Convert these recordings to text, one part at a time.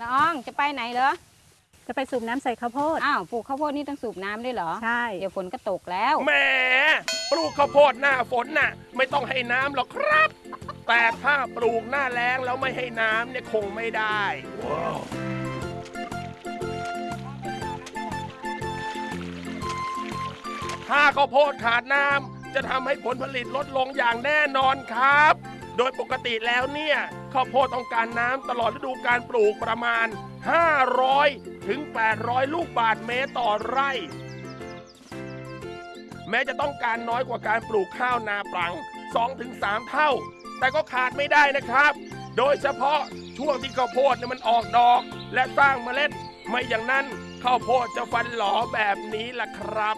ละออง จะไปไหนเหรอจะไปสูบน้ำใส่ข้าวโพด อ้าวปลูกข้าวโพดนี่ต้องสูบน้ำด้วยเหรอ ใช่ เดี๋ยวฝนก็ตกแล้ว แหมปลูกข้าวโพดหน้าฝนน่ะ ไม่ต้องให้น้ำหรอกครับ แต่ถ้าปลูกหน้าแล้งแล้วไม่ให้น้ำเนี่ยคงไม่ได้ ถ้าข้าวโพดขาดน้ำจะทำให้ผลผลิตลดลงอย่างแน่นอนครับ โดยปกติแล้วเนี่ยข้าวโพดต้องการน้ำตลอดฤดูการปลูกประมาณ 500 ถึง 800 ลูกบาทเมตรต่อไร่ แม้จะต้องการน้อยกว่าการปลูกข้าวนาปลัง 2-3 เท่า แต่ก็ขาดไม่ได้นะครับ โดยเฉพาะช่วงที่ข้าวโพดเนี่ยมันออกดอก และสร้างเมล็ด ไม่อย่างนั้นข้าวโพดจะฟันหลอแบบนี้ล่ะครับ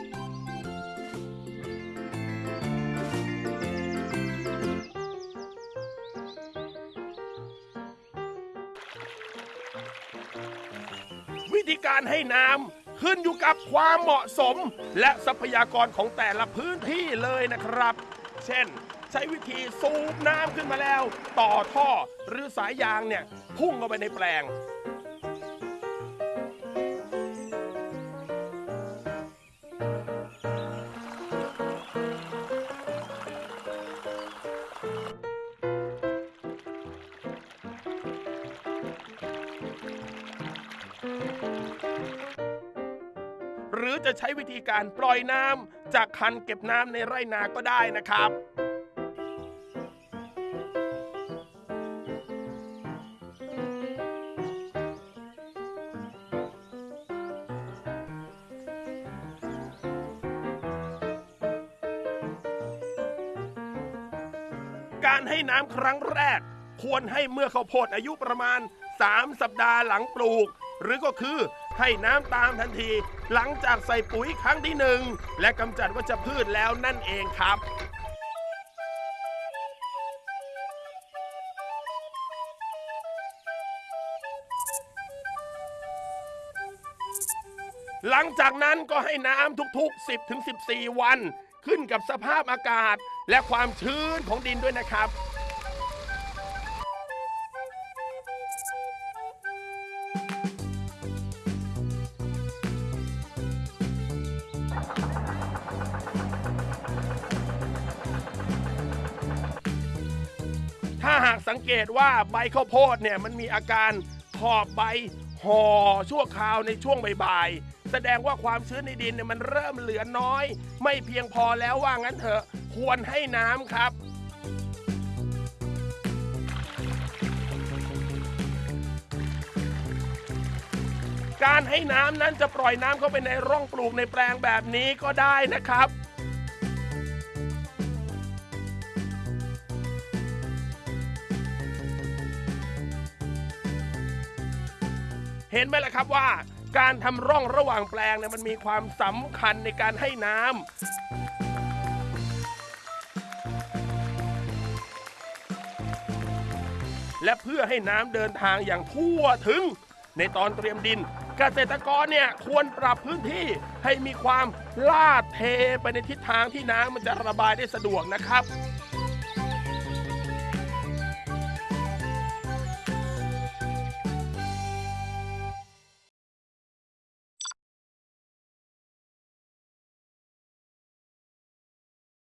วิธีการให้น้ำขึ้นอยู่กับความเหมาะสม และทรัพยากรของแต่ละพื้นที่เลยนะครับ เช่น ใช้วิธีสูบน้ำขึ้นมาแล้ว ต่อท่อหรือสายยางเนี่ยพุ่งเข้าไปในแปลง หรือจะใช้วิธีการปล่อยน้ำจากคันเก็บน้ำในไร่นาก็ได้นะครับการให้น้ำครั้งแรก ควรให้เมื่อข้าวโพดอายุประมาณ 3 สัปดาห์หลังปลูก หรือก็คือ ให้น้ำตามทันที หลังจากใส่ปุ๋ยครั้งที่หนึ่งและกำจัดวัชพืชแล้วนั่นเองครับหลังจากนั้นก็ให้น้ำทุกๆ 10ถึง14 วัน ขึ้นกับสภาพอากาศและความชื้นของดินด้วยนะครับ ถ้าหากสังเกตว่าใบข้าวโพดเนี่ยมันมีอาการขอบใบห่อชั่วคราวในช่วงบ่ายๆแสดงว่าความชื้นในดินเนี่ยมันเริ่มเหลือน้อย ไม่เพียงพอแล้วว่างั้นเถอะควรให้น้ำครับ การให้น้ำนั้นจะปล่อยน้ำเข้าไปในร่องปลูกในแปลงแบบนี้ก็ได้นะครับ เห็นไหมล่ะครับว่า การทำร่องระหว่างแปลงเนี่ยมันมีความสำคัญในการให้น้ำและเพื่อให้น้ำเดินทางอย่างทั่วถึง ในตอนเตรียมดิน เกษตรกรเนี่ยควรปรับพื้นที่ให้มีความลาดเทไปในทิศทางที่น้ำมันจะระบายได้สะดวกนะครับ